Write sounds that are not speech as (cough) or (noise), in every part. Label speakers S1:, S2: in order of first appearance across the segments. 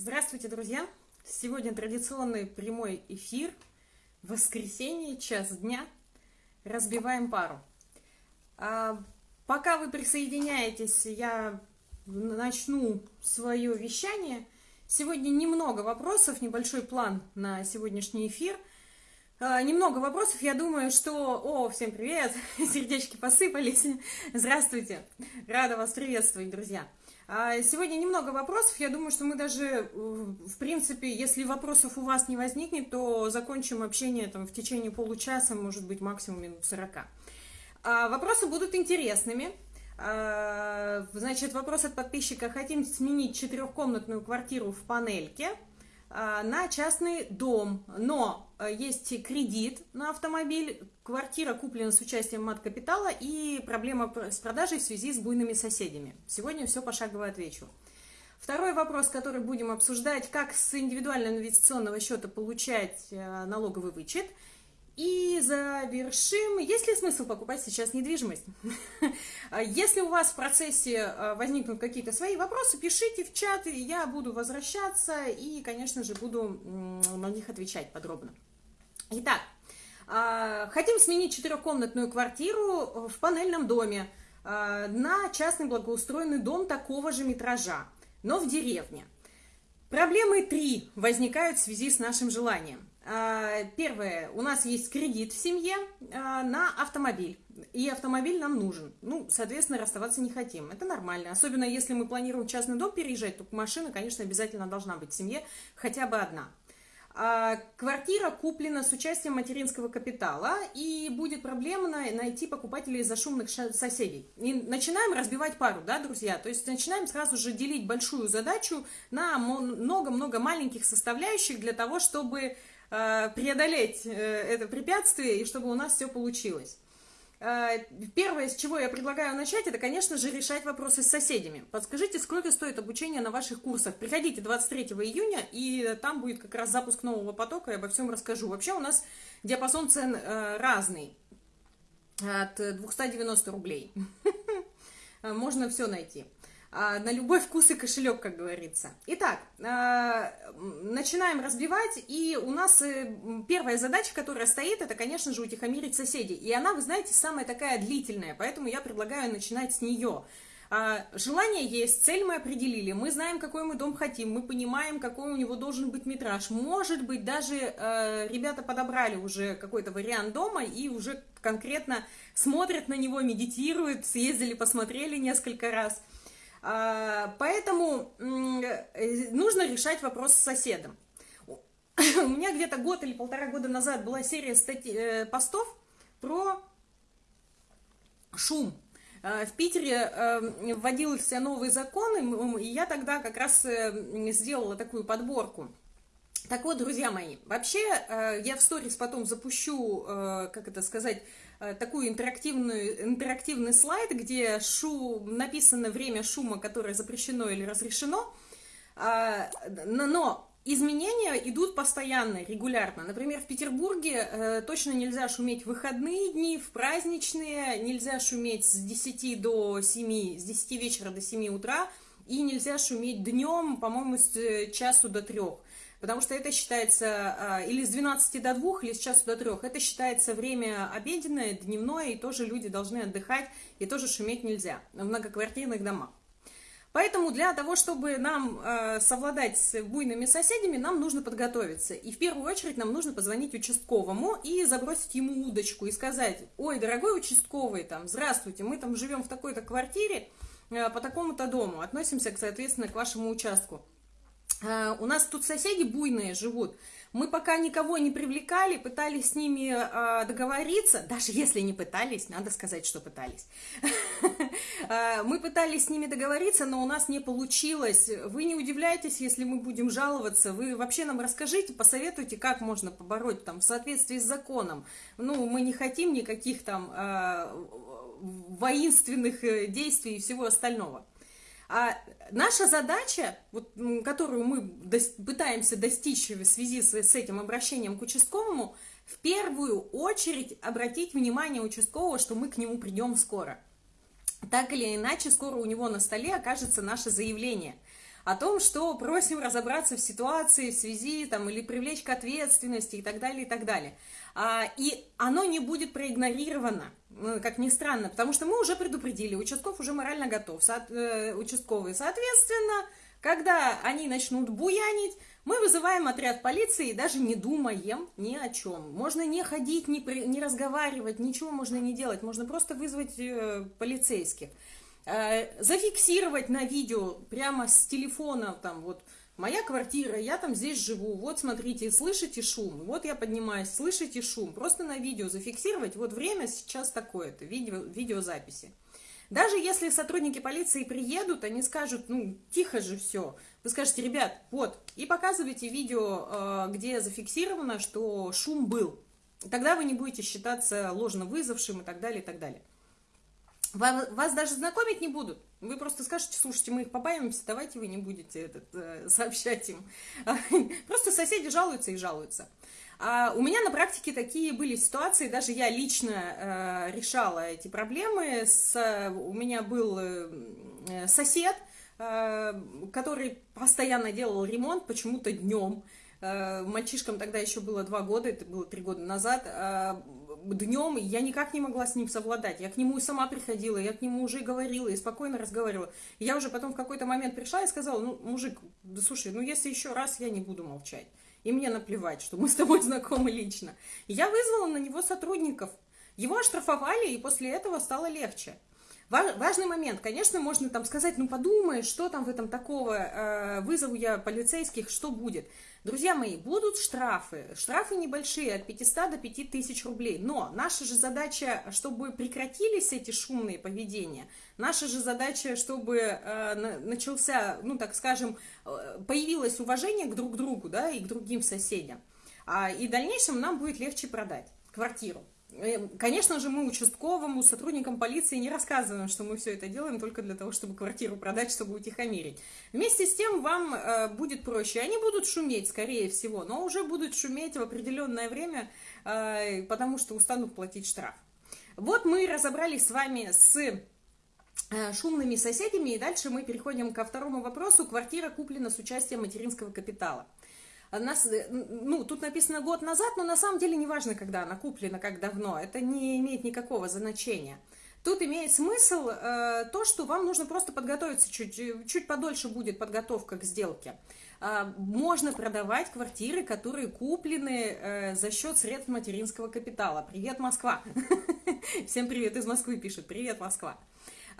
S1: Здравствуйте, друзья! Сегодня традиционный прямой эфир. Воскресенье, час дня. Разбиваем пару. А, пока вы присоединяетесь, я начну свое вещание. Сегодня немного вопросов, небольшой план на сегодняшний эфир. А, немного вопросов, я думаю, что... О, всем привет! (laughs) Сердечки посыпались. Здравствуйте! Рада вас приветствовать, друзья! А, сегодня немного вопросов. Я думаю, что мы даже, э, в принципе, если вопросов у вас не возникнет, то закончим общение там, в течение получаса, может быть, максимум минут 40. А, вопросы будут интересными. А, значит, вопрос от подписчика. Хотим сменить четырехкомнатную квартиру в панельке на частный дом, но а, есть кредит на автомобиль, квартира куплена с участием мат-капитала и проблема с продажей в связи с буйными соседями. Сегодня все пошагово отвечу. Второй вопрос, который будем обсуждать, как с индивидуального инвестиционного счета получать а, налоговый вычет – и завершим. Есть ли смысл покупать сейчас недвижимость? (laughs) Если у вас в процессе э, возникнут какие-то свои вопросы, пишите в чат, и я буду возвращаться и, конечно же, буду на них отвечать подробно. Итак, а, хотим сменить четырехкомнатную квартиру в панельном доме на частный благоустроенный дом такого же метража, но в деревне. Проблемы три возникают в связи с нашим желанием. А, первое, у нас есть кредит в семье а, на автомобиль, и автомобиль нам нужен. Ну, соответственно, расставаться не хотим. Это нормально. Особенно если мы планируем частный дом переезжать, то машина, конечно, обязательно должна быть в семье, хотя бы одна. А, квартира куплена с участием материнского капитала, и будет проблемно найти покупателей из-за шумных соседей. И начинаем разбивать пару, да, друзья? То есть начинаем сразу же делить большую задачу на много-много маленьких составляющих для того, чтобы преодолеть э, это препятствие и чтобы у нас все получилось. Э, первое, с чего я предлагаю начать, это, конечно же, решать вопросы с соседями. Подскажите, сколько стоит обучение на ваших курсах? Приходите 23 июня, и там будет как раз запуск нового потока, я обо всем расскажу. Вообще у нас диапазон цен разный, от 290 рублей. (laughs) Можно все найти. А, на любой вкус и кошелек, как говорится. Итак, а, начинаем разбивать, и у нас э, первая задача, которая стоит, это, конечно же, утихомирить соседей. И она, вы знаете, самая такая длительная, поэтому я предлагаю начинать с нее. А, желание есть, цель мы определили, мы знаем, какой мы дом хотим, мы понимаем, какой у него должен быть метраж. Может быть, даже э, ребята подобрали уже какой-то вариант дома и уже конкретно смотрят на него, медитируют, съездили, посмотрели несколько раз – поэтому э, нужно решать вопрос с соседом. (laughs) У меня где-то год или полтора года назад была серия статей, э, постов про шум. А, в Питере э, вводился новый закон, и я тогда как раз сделала такую подборку. Так вот, друзья мои, вообще я в сторис потом запущу, как это сказать, Э, такую интерактивную, интерактивный слайд, где шум, написано время шума, которое запрещено или разрешено, а, но изменения идут постоянно, регулярно. Например, в Петербурге э, точно нельзя шуметь в выходные дни, в праздничные, нельзя шуметь с 10 до 7, с 10 вечера до 7 утра, и нельзя шуметь днем, по-моему, с э, часу до 3 потому что это считается а, или с 12 до 2, или с часу до 3. Это считается время обеденное, дневное, и тоже люди должны отдыхать, и тоже шуметь нельзя в многоквартирных домах. Поэтому для того, чтобы нам э, совладать с буйными соседями, нам нужно подготовиться. И в первую очередь нам нужно позвонить участковому и забросить ему удочку и сказать, ой, дорогой участковый, там, здравствуйте, мы там живем в такой-то квартире, э, по такому-то дому, относимся, соответственно, к вашему участку. Э, у нас тут соседи буйные живут. Мы пока никого не привлекали, пытались с ними э, договориться, даже если не пытались, надо сказать, что пытались. Э, (laughs) мы пытались с ними договориться, но у нас не получилось. Вы не удивляйтесь, если мы будем жаловаться. Вы вообще нам расскажите, посоветуйте, как можно побороть там в соответствии с законом. Ну, мы не хотим никаких там воинственных действий и всего остального. А наша задача, вот, которую мы до, пытаемся достичь в связи с, с этим обращением к участковому, в первую очередь обратить внимание участкового, что мы к нему придем скоро. Так или иначе, скоро у него на столе окажется наше заявление. о том, что просим разобраться в ситуации в связи там, или привлечь к ответственности и так далее, и так далее. А, и оно не будет проигнорировано, ну, как ни странно, потому что мы уже предупредили, участков уже морально готов, э, участковые, соответственно, когда они начнут буянить, мы вызываем отряд полиции и даже не думаем ни о чем. Можно не ходить, не, при, не разговаривать, ничего можно не делать. Можно просто вызвать э, полицейских. Э, зафиксировать на видео прямо с телефона, там вот, моя квартира, я там здесь живу, вот смотрите, слышите шум, вот я поднимаюсь, слышите шум. Просто на видео зафиксировать, вот время сейчас такое-то, видео, видеозаписи. Даже если сотрудники полиции приедут, они скажут, ну, тихо же все. Вы скажете, ребят, вот, и показывайте видео, э, где зафиксировано, что шум был. Тогда вы не будете считаться ложно вызвавшим и так далее, и так далее. Вас, даже знакомить не будут. Вы просто скажете, слушайте, мы их побаиваемся, давайте вы не будете этот, э, сообщать им. (laughs) Просто соседи жалуются и жалуются. А у меня на практике такие были ситуации, даже я лично э, решала эти проблемы. С, у меня был э, сосед, э, который постоянно делал ремонт почему-то днем. Э, мальчишкам тогда еще было два года, это было три года назад. Днем я никак не могла с ним совладать. Я к нему и сама приходила, я к нему уже говорила и спокойно разговаривала. я уже потом в какой-то момент пришла и сказала, ну, мужик, да слушай, ну если еще раз, я не буду молчать и мне наплевать, что мы с тобой (laughs) знакомы лично. я вызвала на него сотрудников. Его оштрафовали, и после этого стало легче. Важный момент, конечно, можно там сказать, ну подумай, что там в этом такого, э, вызову я полицейских, что будет. Друзья мои, будут штрафы, штрафы небольшие, от 500 до 5000 рублей, но наша же задача, чтобы прекратились эти шумные поведения, наша же задача, чтобы э, начался, ну так скажем, э, появилось уважение к друг другу, да, и к другим соседям, а, и в дальнейшем нам будет легче продать квартиру. Э, конечно же, мы участковому, сотрудникам полиции не рассказываем, что мы все это делаем только для того, чтобы квартиру продать, чтобы утихомирить. Вместе с тем вам э, будет проще. Они будут шуметь, скорее всего, но уже будут шуметь в определенное время, э, потому что устанут платить штраф. Вот мы разобрались с вами с э, шумными соседями, и дальше мы переходим ко второму вопросу. Квартира куплена с участием материнского капитала нас, э, ну, тут написано год назад, но на самом деле не важно, когда она куплена, как давно, это не имеет никакого значения. Тут имеет смысл э, то, что вам нужно просто подготовиться чуть, чуть подольше будет подготовка к сделке. Э, можно продавать квартиры, которые куплены э, за счет средств материнского капитала. Привет, Москва! (laughs) Всем привет из Москвы пишет. Привет, Москва!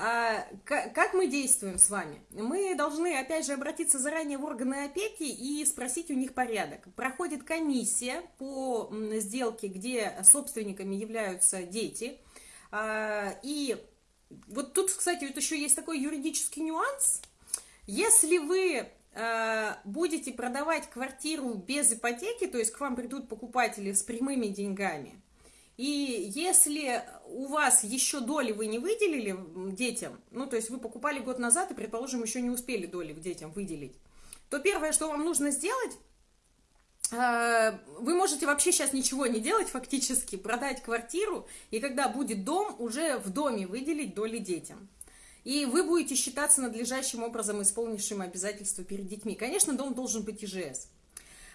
S1: А, как мы действуем с вами? Мы должны, опять же, обратиться заранее в органы опеки и спросить у них порядок. Проходит комиссия по сделке, где собственниками являются дети. А, и вот тут, кстати, вот еще есть такой юридический нюанс. Если вы а, будете продавать квартиру без ипотеки, то есть к вам придут покупатели с прямыми деньгами, и если у вас еще доли вы не выделили детям, ну, то есть вы покупали год назад и, предположим, еще не успели доли детям выделить, то первое, что вам нужно сделать, э, вы можете вообще сейчас ничего не делать фактически, продать квартиру, и когда будет дом, уже в доме выделить доли детям. И вы будете считаться надлежащим образом исполнившим обязательства перед детьми. Конечно, дом должен быть ИЖС.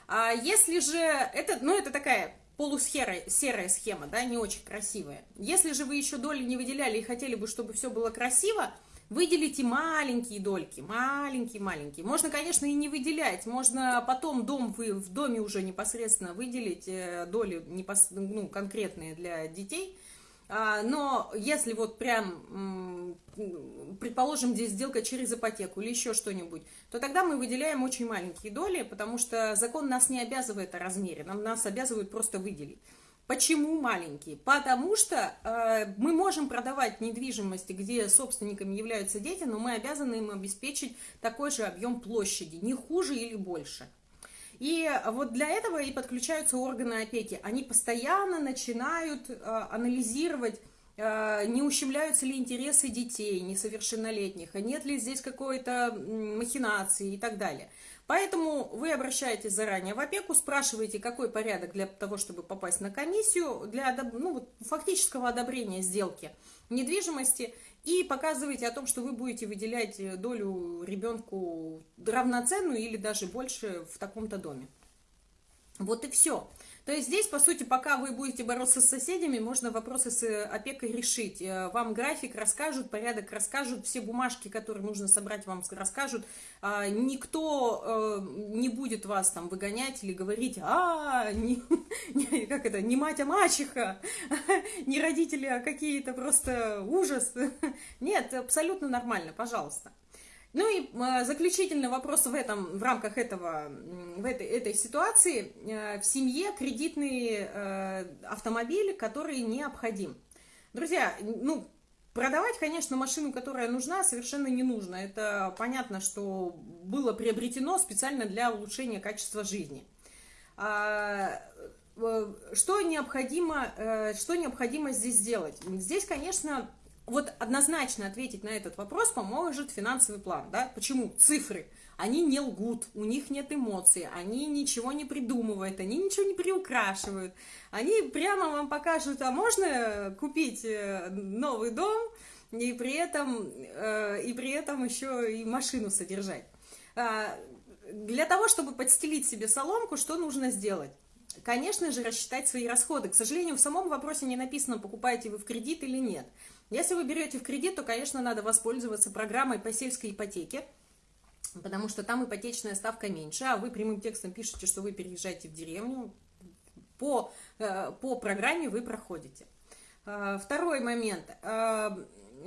S1: А если же, это, ну, это такая полусерая серая схема, да, не очень красивая. Если же вы еще доли не выделяли и хотели бы, чтобы все было красиво, выделите маленькие дольки, маленькие-маленькие. Можно, конечно, и не выделять, можно потом дом вы в доме уже непосредственно выделить э, доли непос, ну, конкретные для детей, но если вот прям, предположим, здесь сделка через ипотеку или еще что-нибудь, то тогда мы выделяем очень маленькие доли, потому что закон нас не обязывает о размере, нам нас обязывают просто выделить. Почему маленькие? Потому что э, мы можем продавать недвижимости, где собственниками являются дети, но мы обязаны им обеспечить такой же объем площади, не хуже или больше. И вот для этого и подключаются органы опеки. Они постоянно начинают э, анализировать, э, не ущемляются ли интересы детей несовершеннолетних, а нет ли здесь какой-то махинации и так далее. Поэтому вы обращаетесь заранее в опеку, спрашиваете, какой порядок для того, чтобы попасть на комиссию, для ну, фактического одобрения сделки недвижимости, и показываете о том, что вы будете выделять долю ребенку равноценную или даже больше в таком-то доме. Вот и все. То есть здесь, по сути, пока вы будете бороться с соседями, можно вопросы с э, опекой решить. Э, вам график расскажут, порядок расскажут, все бумажки, которые нужно собрать, вам расскажут. А, никто э, не будет вас там выгонять или говорить, а, не, не, как это, не мать, а мачеха, (laughs) не родители, а какие-то просто ужас. (laughs) Нет, абсолютно нормально, пожалуйста. Ну и э, заключительный вопрос в, этом, в рамках этого, в этой, этой ситуации. Э, в семье кредитный э, автомобиль, который необходим. Друзья, ну, продавать, конечно, машину, которая нужна, совершенно не нужно. Это понятно, что было приобретено специально для улучшения качества жизни. А, что необходимо, что необходимо здесь сделать? Здесь, конечно, вот однозначно ответить на этот вопрос поможет финансовый план, да? Почему? Цифры. Они не лгут, у них нет эмоций, они ничего не придумывают, они ничего не приукрашивают. Они прямо вам покажут, а можно купить э, новый дом и при этом, э, и при этом еще и машину содержать. А, для того, чтобы подстелить себе соломку, что нужно сделать? Конечно же, рассчитать свои расходы. К сожалению, в самом вопросе не написано, покупаете вы в кредит или нет. Если вы берете в кредит, то, конечно, надо воспользоваться программой по сельской ипотеке, потому что там ипотечная ставка меньше, а вы прямым текстом пишете, что вы переезжаете в деревню, по, э, по программе вы проходите. Э, второй момент. Э,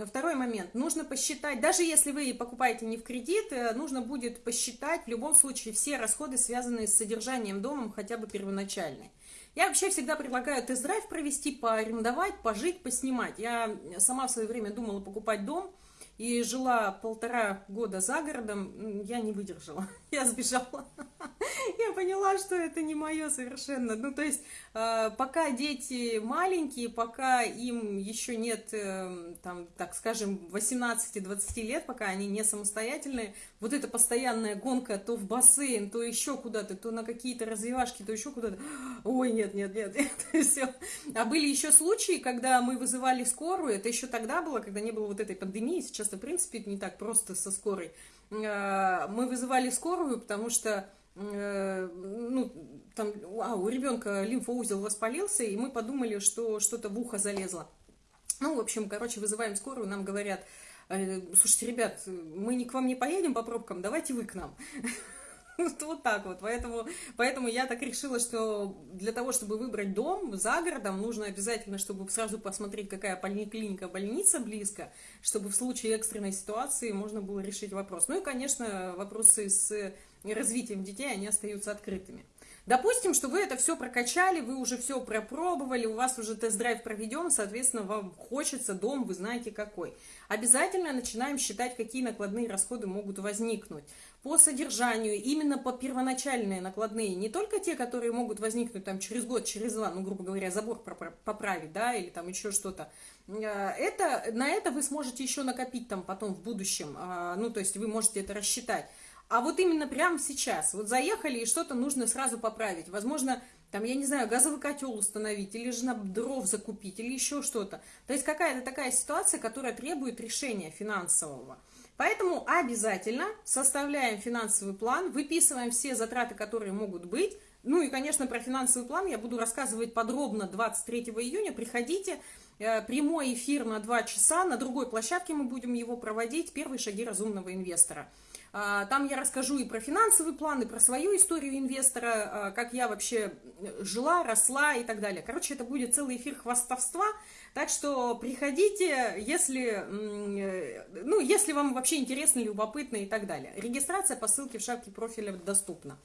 S1: второй момент. Нужно посчитать, даже если вы покупаете не в кредит, нужно будет посчитать в любом случае все расходы, связанные с содержанием дома, хотя бы первоначальные. Я вообще всегда предлагаю тест-драйв провести, поарендовать, пожить, поснимать. Я сама в свое время думала покупать дом, и жила полтора года за городом, я не выдержала, (laughs) я сбежала. (laughs) Я поняла, что это не мое совершенно. Ну, то есть, э, пока дети маленькие, пока им еще нет, э, там, так скажем, 18-20 лет, пока они не самостоятельные, вот эта постоянная гонка то в бассейн, то еще куда-то, то на какие-то развивашки, то еще куда-то. Ой, нет, нет, нет, (laughs) это все. А были еще случаи, когда мы вызывали скорую, это еще тогда было, когда не было вот этой пандемии, сейчас в принципе, не так просто со скорой. Э, мы вызывали скорую, потому что э, ну, там, а, у ребенка лимфоузел воспалился, и мы подумали, что что-то в ухо залезло. Ну, в общем, короче, вызываем скорую, нам говорят, «Э, слушайте, ребят, мы не к вам не поедем по пробкам, давайте вы к нам. (laughs) Вот так вот. Поэтому, поэтому я так решила, что для того, чтобы выбрать дом за городом, нужно обязательно, чтобы сразу посмотреть, какая поликлиника, больница близко, чтобы в случае экстренной ситуации можно было решить вопрос. Ну и, конечно, вопросы с развитием детей, они остаются открытыми. Допустим, что вы это все прокачали, вы уже все пропробовали, у вас уже тест-драйв проведен, соответственно, вам хочется дом, вы знаете какой. Обязательно начинаем считать, какие накладные расходы могут возникнуть. По содержанию, именно по первоначальные накладные, не только те, которые могут возникнуть там через год, через два, ну, грубо говоря, забор поправить, да, или там еще что-то. Э, это, на это вы сможете еще накопить там потом в будущем, а, ну, то есть вы можете это рассчитать. А вот именно прямо сейчас, вот заехали и что-то нужно сразу поправить. Возможно, там, я не знаю, газовый котел установить, или же на дров закупить, или еще что-то. То есть какая-то такая ситуация, которая требует решения финансового. Поэтому обязательно составляем финансовый план, выписываем все затраты, которые могут быть. Ну и, конечно, про финансовый план я буду рассказывать подробно 23 июня. Приходите, э, прямой эфир на 2 часа, на другой площадке мы будем его проводить, первые шаги разумного инвестора. А, там я расскажу и про финансовый план, и про свою историю инвестора, а, как я вообще жила, росла и так далее. Короче, это будет целый эфир хвастовства, так что приходите, если, ну, если вам вообще интересно, любопытно и так далее. Регистрация по ссылке в шапке профиля доступна.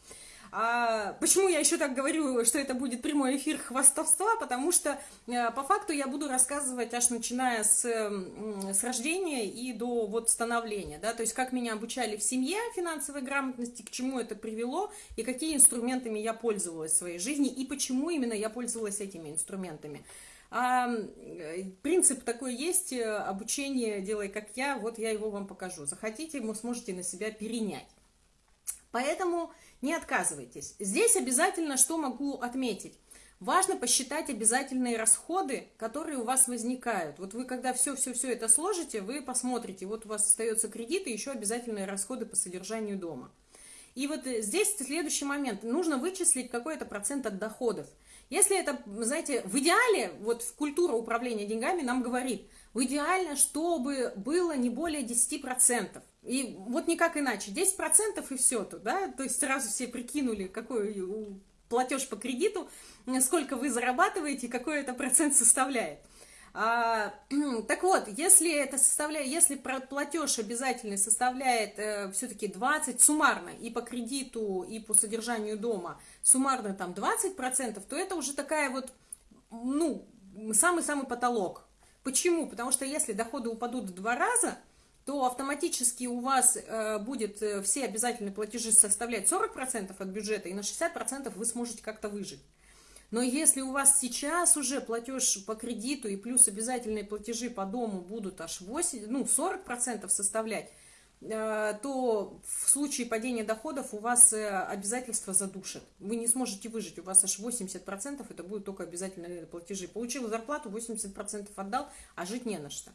S1: А почему я еще так говорю, что это будет прямой эфир хвастовства? Потому что э, по факту я буду рассказывать аж начиная с, с рождения и до вот становления, да, то есть как меня обучали в семье финансовой грамотности, к чему это привело и какие инструментами я пользовалась в своей жизни и почему именно я пользовалась этими инструментами. А, принцип такой есть, э, обучение «делай как я», вот я его вам покажу. Захотите, вы сможете на себя перенять. Поэтому не отказывайтесь. Здесь обязательно что могу отметить. важно посчитать обязательные расходы, которые у вас возникают. Вот вы когда все-все-все это сложите, вы посмотрите, вот у вас остается кредит и еще обязательные расходы по содержанию дома. И вот здесь следующий момент. Нужно вычислить какой-то процент от доходов. Если это, знаете, в идеале, вот в культура управления деньгами нам говорит, в идеально, чтобы было не более 10%. И вот никак иначе. 10% и все тут, да? То есть сразу все прикинули, какой платеж по кредиту, сколько вы зарабатываете, какой это процент составляет. А, (clears throat) так вот, если это составляет, если платеж обязательный составляет э, все-таки 20 суммарно и по кредиту, и по содержанию дома, суммарно там 20%, то это уже такая вот, ну, самый-самый потолок. Почему? Потому что если доходы упадут в два раза, то автоматически у вас э, будет э, все обязательные платежи составлять 40% от бюджета, и на 60% вы сможете как-то выжить. Но если у вас сейчас уже платеж по кредиту и плюс обязательные платежи по дому будут аж 8, ну, 40% составлять, э, то в случае падения доходов у вас э, обязательства задушат. Вы не сможете выжить, у вас аж 80% это будут только обязательные платежи. Получил зарплату, 80% отдал, а жить не на что.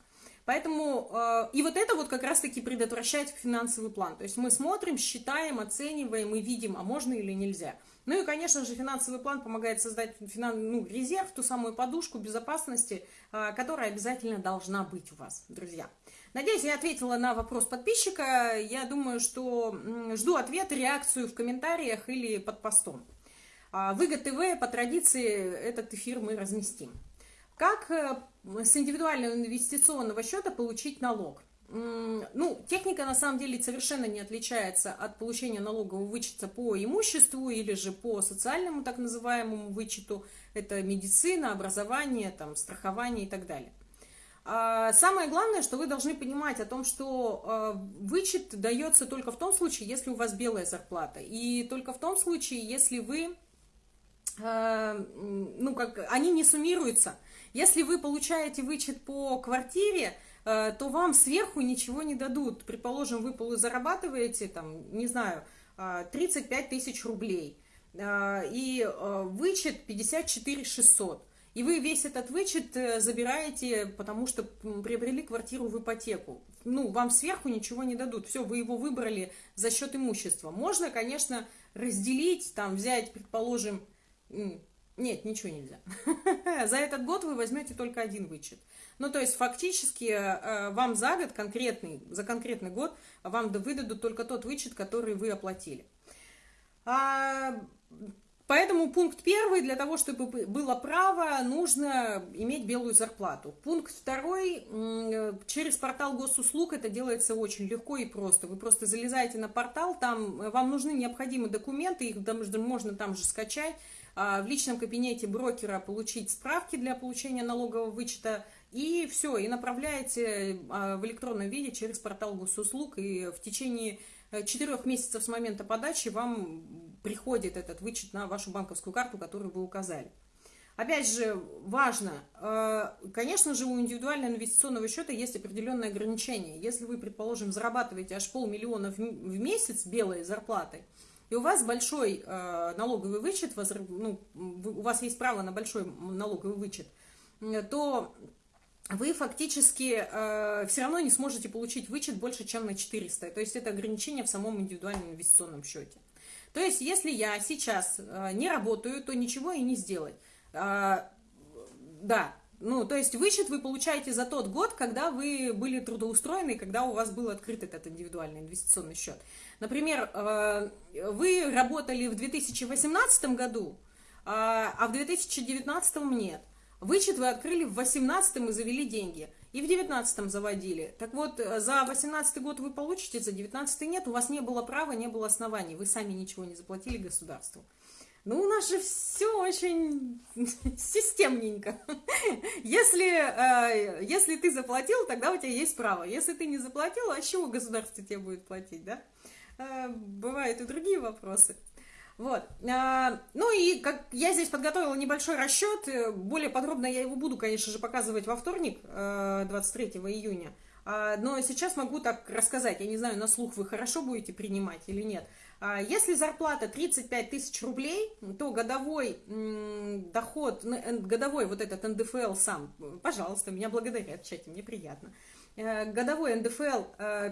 S1: Поэтому, э, и вот это вот как раз-таки предотвращает финансовый план. То есть мы смотрим, считаем, оцениваем и видим, а можно или нельзя. Ну и, конечно же, финансовый план помогает создать финан... ну, резерв, ту самую подушку безопасности, э, которая обязательно должна быть у вас, друзья. Надеюсь, я ответила на вопрос подписчика. Я думаю, что жду ответ, реакцию в комментариях или под постом. А, Выгод ТВ по традиции этот эфир мы разместим. Как э, с индивидуального инвестиционного счета получить налог? Ну, техника на самом деле совершенно не отличается от получения налогового вычета по имуществу или же по социальному так называемому вычету. Это медицина, образование, там, страхование и так далее. А самое главное, что вы должны понимать о том, что а, вычет дается только в том случае, если у вас белая зарплата. И только в том случае, если вы, а, ну, как, они не суммируются. Если вы получаете вычет по квартире, э, то вам сверху ничего не дадут. Предположим, вы зарабатываете, там, не знаю, 35 э, тысяч рублей, э, и вычет 54 600. И вы весь этот вычет забираете, потому что приобрели квартиру в ипотеку. Ну, вам сверху ничего не дадут. Все, вы его выбрали за счет имущества. Можно, конечно, разделить, там, взять, предположим, нет, ничего нельзя. (laughs) За этот год вы возьмете только один вычет. Ну, то есть, фактически, э, вам за год конкретный, за конкретный год вам выдадут только тот вычет, который вы оплатили. А, поэтому пункт первый, для того, чтобы было право, нужно иметь белую зарплату. Пункт второй, через портал госуслуг это делается очень легко и просто. Вы просто залезаете на портал, там э, вам нужны необходимые документы, их можно там же скачать, в личном кабинете брокера получить справки для получения налогового вычета, и все, и направляете а, в электронном виде через портал госуслуг, и в течение э, четырех месяцев с момента подачи вам приходит этот вычет на вашу банковскую карту, которую вы указали. Опять же, важно, э, конечно же, у индивидуального инвестиционного счета есть определенные ограничения. Если вы, предположим, зарабатываете аж полмиллиона в месяц белой зарплатой, и у вас большой э, налоговый вычет, ну, у вас есть право на большой налоговый вычет, то вы фактически э, все равно не сможете получить вычет больше, чем на 400. То есть это ограничение в самом индивидуальном инвестиционном счете. То есть если я сейчас э, не работаю, то ничего и не сделать. Э, да, ну, то есть вычет вы получаете за тот год, когда вы были трудоустроены, когда у вас был открыт этот индивидуальный инвестиционный счет. Например, э, вы работали в 2018 году, а, а в 2019 нет. Вычет вы открыли в 2018 и завели деньги. И в 2019 заводили. Так вот, э, за 2018 год вы получите, за 2019 нет. У вас не было права, не было оснований. Вы сами ничего не заплатили государству. Ну, у нас же все очень (laughs) системненько. Если, э, если ты заплатил, тогда у тебя есть право. Если ты не заплатил, а чего государство тебе будет платить, да? Э, бывают и другие вопросы. Вот. А, ну и как я здесь подготовила небольшой расчет, э, более подробно я его буду, конечно же, показывать во вторник, 23 июня. Но сейчас могу так рассказать, я не знаю, на слух вы хорошо будете принимать или нет. А если зарплата 35 тысяч рублей, то годовой доход, годовой вот этот НДФЛ сам, пожалуйста, меня благодарят в чате, мне приятно. Э, годовой НДФЛ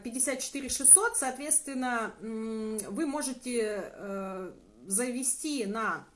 S1: 54 600, соответственно, вы можете э, завести на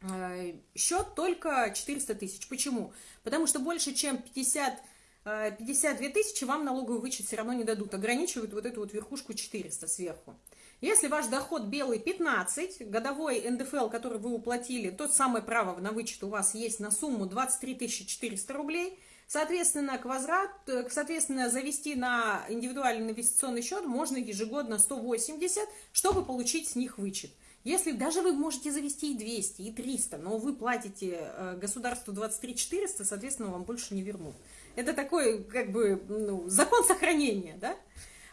S1: э, счет только 400 тысяч. Почему? Потому что больше, чем 50 52 тысячи вам налоговый вычет все равно не дадут, ограничивают вот эту вот верхушку 400 сверху. Если ваш доход белый 15, годовой НДФЛ, который вы уплатили, тот самое право на вычет у вас есть на сумму 23 400 рублей, соответственно, к возврат, соответственно, завести на индивидуальный инвестиционный счет можно ежегодно 180, чтобы получить с них вычет. Если даже вы можете завести и 200, и 300, но вы платите э, государству 23 400, соответственно, вам больше не вернут. Это такой, как бы, ну, закон сохранения, да?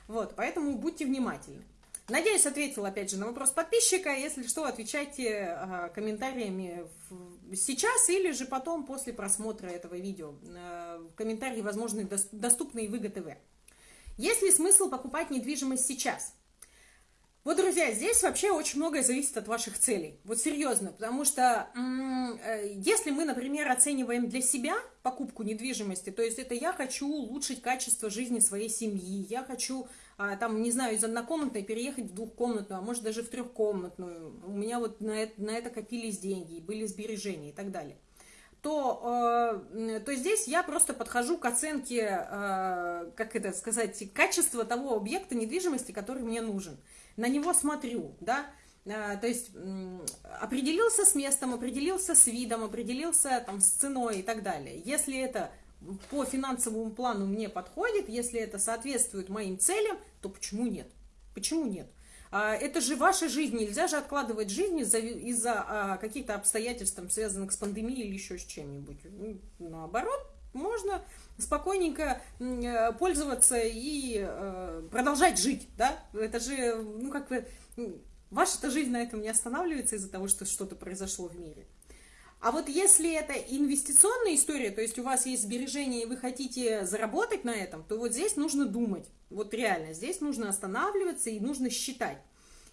S1: Вот, поэтому будьте внимательны. Надеюсь, ответила опять же на вопрос подписчика. Если что, отвечайте э, комментариями сейчас или же потом после просмотра этого видео. Э, комментарии, возможно, доступны и в ИГТВ. Есть ли смысл покупать недвижимость сейчас? Вот, друзья, здесь вообще очень многое зависит от ваших целей. Вот серьезно, потому что э, если мы, например, оцениваем для себя покупку недвижимости, то есть это я хочу улучшить качество жизни своей семьи, я хочу а, там, не знаю, из однокомнатной переехать в двухкомнатную, а может даже в трехкомнатную, у меня вот на это, на это копились деньги, были сбережения и так далее, то, э, то здесь я просто подхожу к оценке, э, как это сказать, качества того объекта недвижимости, который мне нужен. На него смотрю, да, э, то есть определился с местом, определился с видом, определился там с ценой и так далее. Если это по финансовому плану мне подходит, если это соответствует моим целям, то почему нет? Почему нет? А, это же ваша жизнь, нельзя же откладывать жизнь из-за из а, каких-то обстоятельств, там, связанных с пандемией или еще с чем-нибудь. Ну, наоборот, можно спокойненько э, пользоваться и э, продолжать жить, да? Это же, ну, как бы, ваша-то жизнь на этом не останавливается из-за того, что что-то произошло в мире. А вот если это инвестиционная история, то есть у вас есть сбережения и вы хотите заработать на этом, то вот здесь нужно думать. Вот реально, здесь нужно останавливаться и нужно считать.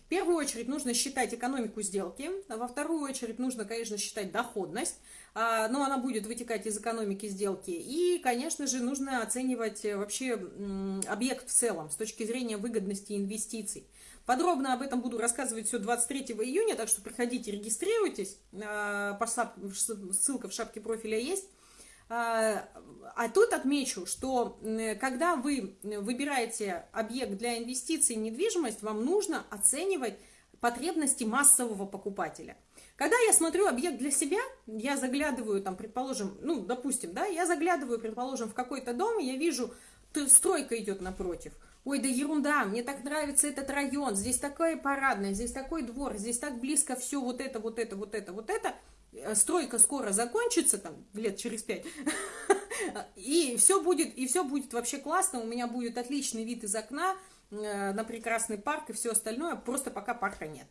S1: В первую очередь нужно считать экономику сделки, а во вторую очередь нужно, конечно, считать доходность, а, но она будет вытекать из экономики сделки. И, конечно же, нужно оценивать вообще объект в целом с точки зрения выгодности инвестиций. Подробно об этом буду рассказывать все 23 июня, так что приходите, регистрируйтесь. А, ссылка в шапке профиля есть. А, а тут отмечу, что когда вы выбираете объект для инвестиций недвижимость, вам нужно оценивать потребности массового покупателя. Когда я смотрю объект для себя, я заглядываю, там, предположим, ну, допустим, да, я заглядываю, предположим, в какой-то дом, и я вижу, стройка идет напротив – Ой, да ерунда, мне так нравится этот район, здесь такая парадная, здесь такой двор, здесь так близко все вот это, вот это, вот это, вот это. Э, стройка скоро закончится, там, лет через пять, (laughs) и все будет, и все будет вообще классно, у меня будет отличный вид из окна э, на прекрасный парк и все остальное, просто пока парка нет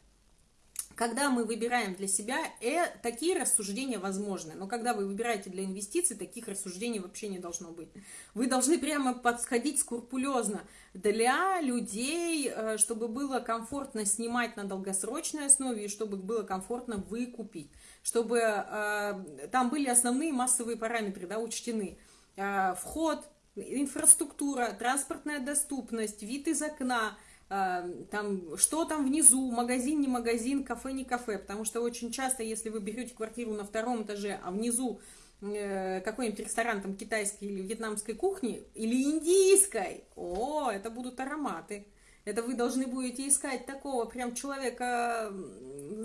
S1: когда мы выбираем для себя, э, такие рассуждения возможны. Но когда вы выбираете для инвестиций, таких рассуждений вообще не должно быть. Вы должны прямо подходить скрупулезно для людей, э, чтобы было комфортно снимать на долгосрочной основе и чтобы было комфортно выкупить. Чтобы э, там были основные массовые параметры да, учтены. Э, вход, инфраструктура, транспортная доступность, вид из окна – там, что там внизу, магазин, не магазин, кафе, не кафе, потому что очень часто, если вы берете квартиру на втором этаже, а внизу э, какой-нибудь ресторан там китайской или вьетнамской кухни, или индийской, о, это будут ароматы. Это вы должны будете искать такого прям человека,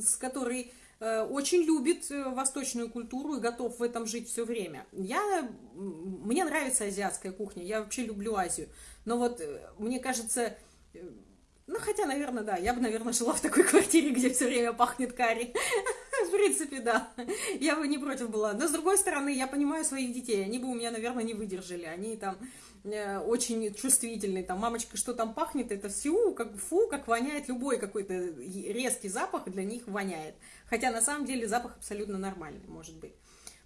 S1: с который э, очень любит э, восточную культуру и готов в этом жить все время. Я, мне нравится азиатская кухня, я вообще люблю Азию, но вот мне кажется, ну, хотя, наверное, да, я бы, наверное, жила в такой (laughs) квартире, где все время пахнет карри. (laughs) В принципе, да, я бы не против была. Но, с другой стороны, я понимаю своих детей, они бы у меня, наверное, не выдержали. Они там э, очень чувствительные, там, мамочка, что там пахнет, это всю, как фу, как воняет любой какой-то резкий запах, для них воняет. Хотя, на самом деле, запах абсолютно нормальный, может быть.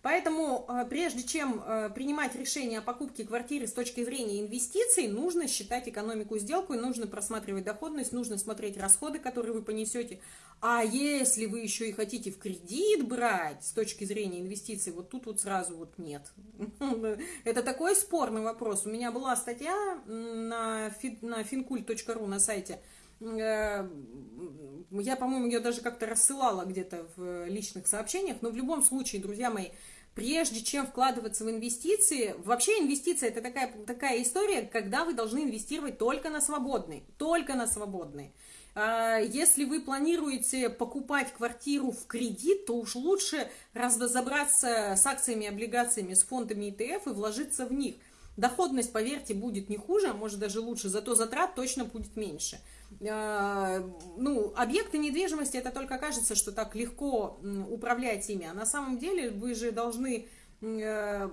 S1: Поэтому э, прежде чем э, принимать решение о покупке квартиры с точки зрения инвестиций, нужно считать экономику сделку, нужно просматривать доходность, нужно смотреть расходы, которые вы понесете. А если вы еще и хотите в кредит брать с точки зрения инвестиций, вот тут вот сразу вот нет. (laughs) Это такой спорный вопрос. У меня была статья на, на fincult.ru на сайте, я, по-моему, ее даже как-то рассылала где-то в личных сообщениях, но в любом случае, друзья мои, прежде чем вкладываться в инвестиции, вообще инвестиция это такая, такая история, когда вы должны инвестировать только на свободный, только на свободный. А, если вы планируете покупать квартиру в кредит, то уж лучше разобраться с акциями, облигациями, с фондами ETF и вложиться в них. Доходность, поверьте, будет не хуже, а может даже лучше, зато затрат точно будет меньше. А, ну, объекты недвижимости, это только кажется, что так легко управлять ими, а на самом деле вы же должны э,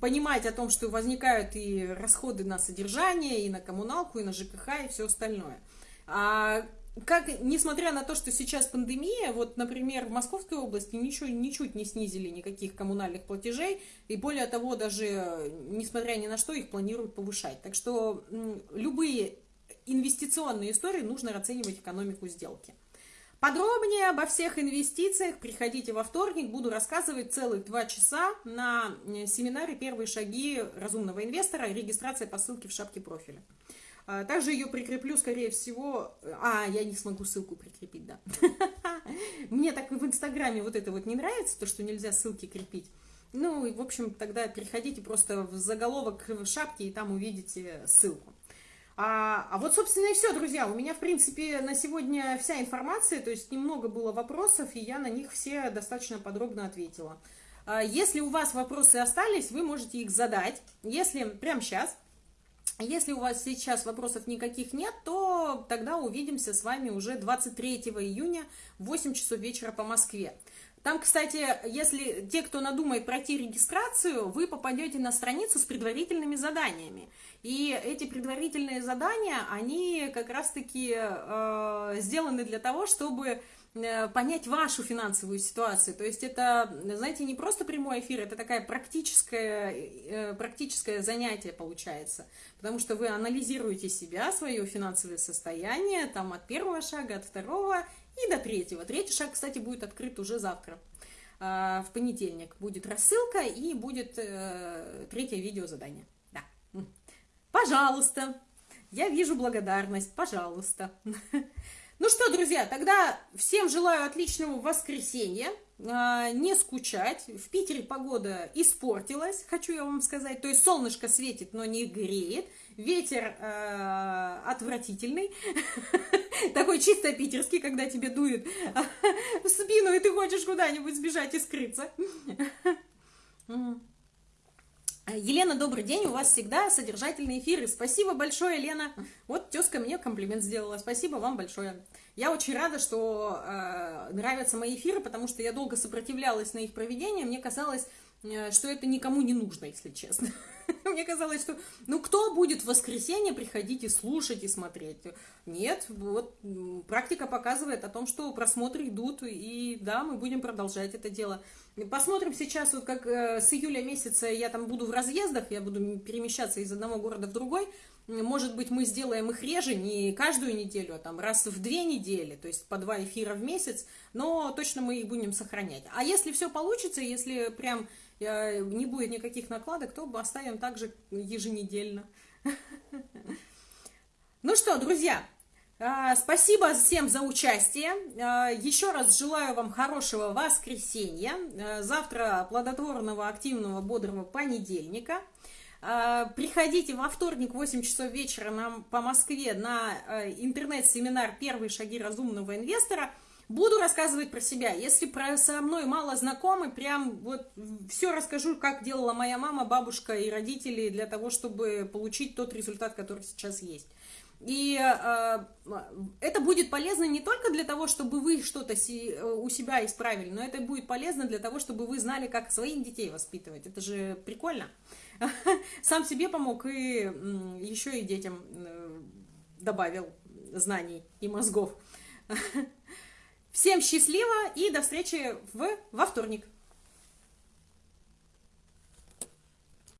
S1: понимать о том, что возникают и расходы на содержание, и на коммуналку, и на ЖКХ, и все остальное. А как, несмотря на то, что сейчас пандемия, вот, например, в Московской области ничего, ничуть не снизили никаких коммунальных платежей, и более того, даже, несмотря ни на что, их планируют повышать. Так что любые инвестиционные истории нужно оценивать экономику сделки. Подробнее обо всех инвестициях приходите во вторник, буду рассказывать целых два часа на э, семинаре «Первые шаги разумного инвестора» регистрация по ссылке в шапке профиля. А, также ее прикреплю, скорее всего... А, я не смогу ссылку прикрепить, да. (laughs) Мне так в Инстаграме вот это вот не нравится, то, что нельзя ссылки крепить. Ну, и, в общем, тогда переходите просто в заголовок в шапке, и там увидите ссылку. А, а вот, собственно, и все, друзья. У меня, в принципе, на сегодня вся информация, то есть немного было вопросов, и я на них все достаточно подробно ответила. А, если у вас вопросы остались, вы можете их задать. Если прямо сейчас если у вас сейчас вопросов никаких нет, то тогда увидимся с вами уже 23 июня в 8 часов вечера по Москве. Там, кстати, если те, кто надумает пройти регистрацию, вы попадете на страницу с предварительными заданиями. И эти предварительные задания, они как раз-таки э, сделаны для того, чтобы понять вашу финансовую ситуацию. То есть это, знаете, не просто прямой эфир, это такая практическое, э, практическое занятие получается. Потому что вы анализируете себя, свое финансовое состояние, там от первого шага, от второго и до третьего. Третий шаг, кстати, будет открыт уже завтра. А, в понедельник будет рассылка и будет э, третье видео задание. Да. Пожалуйста. Я вижу благодарность. Пожалуйста. (laughs) Ну что, друзья, тогда всем желаю отличного воскресенья. А, не скучать. В Питере погода испортилась, хочу я вам сказать. То есть солнышко светит, но не греет. Ветер э, отвратительный. (laughs) Такой чисто питерский, когда тебе дует (laughs) в спину, и ты хочешь куда-нибудь сбежать и скрыться. (laughs) Елена, добрый день, у вас всегда содержательные эфиры. Спасибо большое, Лена. Вот тезка мне комплимент сделала. Спасибо вам большое. Я очень рада, что э, нравятся мои эфиры, потому что я долго сопротивлялась на их проведение. Мне казалось, э, что это никому не нужно, если честно. (laughs) Мне казалось, что ну кто будет в воскресенье приходить и слушать и смотреть? Нет, вот практика показывает о том, что просмотры идут, и да, мы будем продолжать это дело. Посмотрим сейчас, вот как э, с июля месяца я там буду в разъездах, я буду перемещаться из одного города в другой. Может быть, мы сделаем их реже, не каждую неделю, а там раз в две недели, то есть по два эфира в месяц, но точно мы их будем сохранять. А если все получится, если прям э, не будет никаких накладок, то оставим также еженедельно. (laughs) Ну что, друзья, а, спасибо всем за участие. А, еще раз желаю вам хорошего воскресенья. А, завтра плодотворного, активного, бодрого понедельника. Приходите во вторник в 8 часов вечера нам по Москве на интернет-семинар «Первые шаги разумного инвестора». Буду рассказывать про себя. Если про со мной мало знакомы, прям вот все расскажу, как делала моя мама, бабушка и родители для того, чтобы получить тот результат, который сейчас есть. И э, это будет полезно не только для того, чтобы вы что-то э, у себя исправили, но это будет полезно для того, чтобы вы знали, как своих детей воспитывать. Это же прикольно. (laughs) Сам себе помог и еще и детям э, добавил знаний и мозгов. (laughs) Всем счастливо и до встречи в, во вторник.